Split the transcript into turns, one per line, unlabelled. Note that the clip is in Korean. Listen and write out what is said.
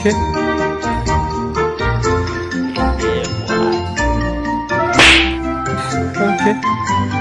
이렇게? 네,
뭐.
이렇게?